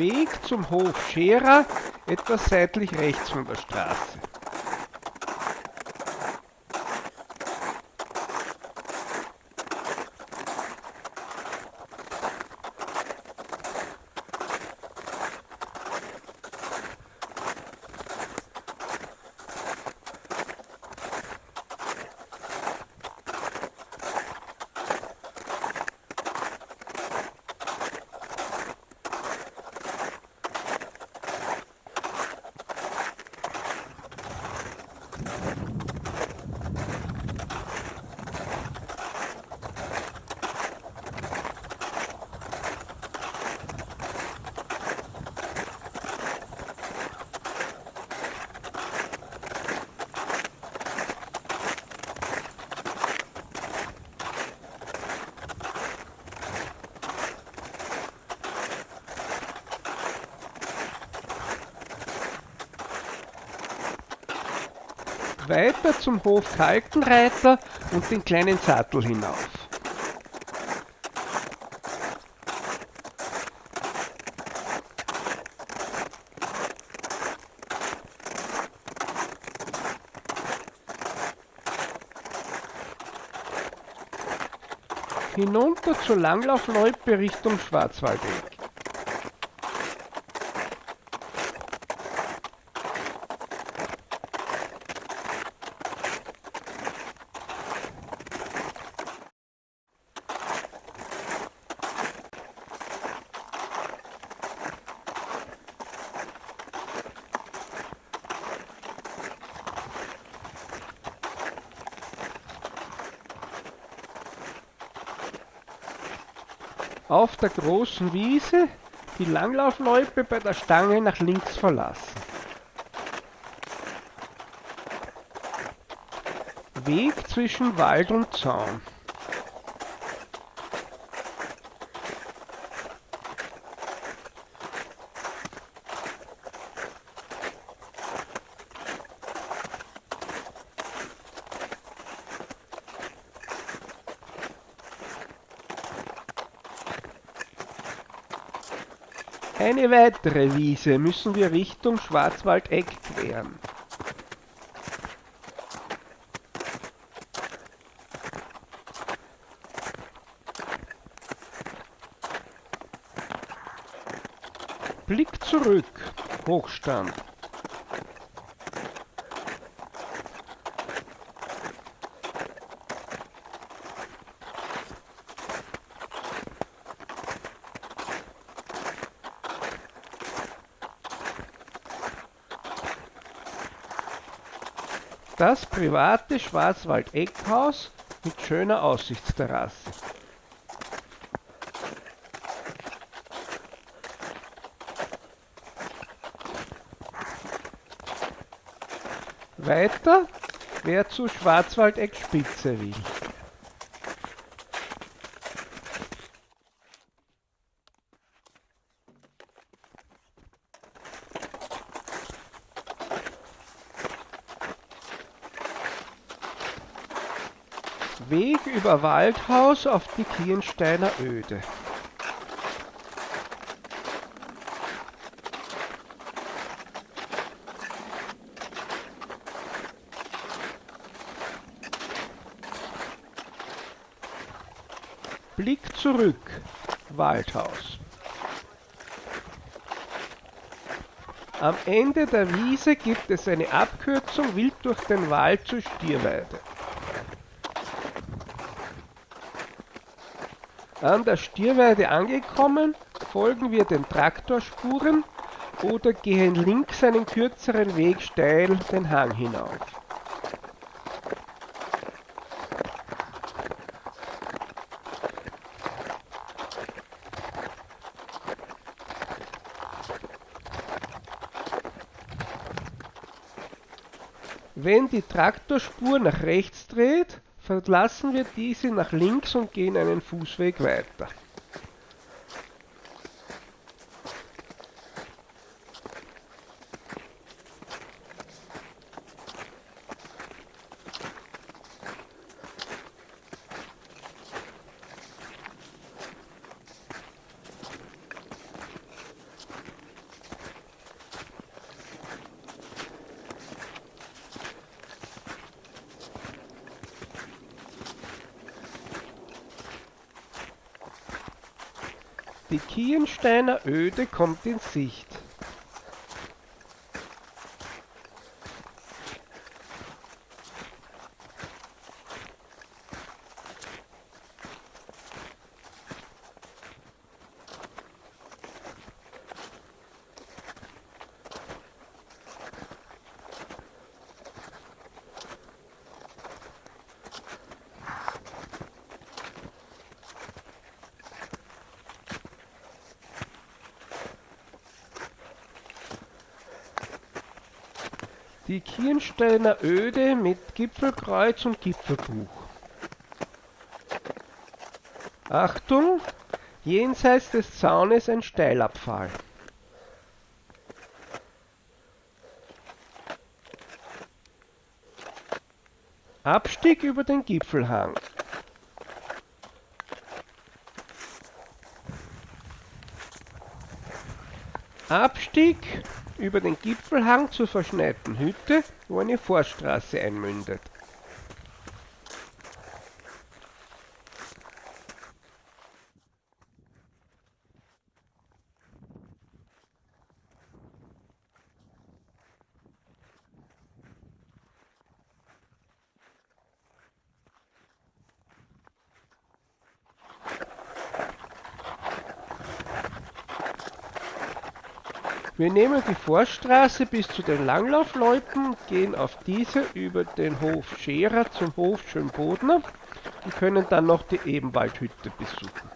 Weg zum Hof Scherer, etwas seitlich rechts von der Straße. Weiter zum Hof Kaltenreiter und den kleinen Sattel hinauf. Hinunter zur Langlaufloipe Richtung Schwarzwaldeck. Auf der großen Wiese die Langlaufloipe bei der Stange nach links verlassen. Weg zwischen Wald und Zaun. Eine weitere Wiese müssen wir Richtung Schwarzwaldeck queren. Blick zurück, Hochstand. Das private Schwarzwald-Eckhaus mit schöner Aussichtsterrasse. Weiter, wer zu Schwarzwaldeck Spitze will. Weg über Waldhaus auf die Kirnsteiner Öde. Blick zurück, Waldhaus. Am Ende der Wiese gibt es eine Abkürzung wild durch den Wald zur Stierweide. An der Stierweide angekommen, folgen wir den Traktorspuren oder gehen links einen kürzeren Weg steil den Hang hinauf. Wenn die Traktorspur nach rechts dreht, verlassen wir diese nach links und gehen einen Fußweg weiter. Die Kiensteiner Öde kommt in Sicht. Die Kirnsteiner Öde mit Gipfelkreuz und Gipfelbuch. Achtung! Jenseits des Zaunes ein Steilabfall. Abstieg über den Gipfelhang. Abstieg über den Gipfelhang zur verschneiten Hütte, wo eine Forststraße einmündet. Wir nehmen die Forststraße bis zu den Langlaufleuten, gehen auf diese über den Hof Scherer zum Hof Schönbodner und können dann noch die Ebenwaldhütte besuchen.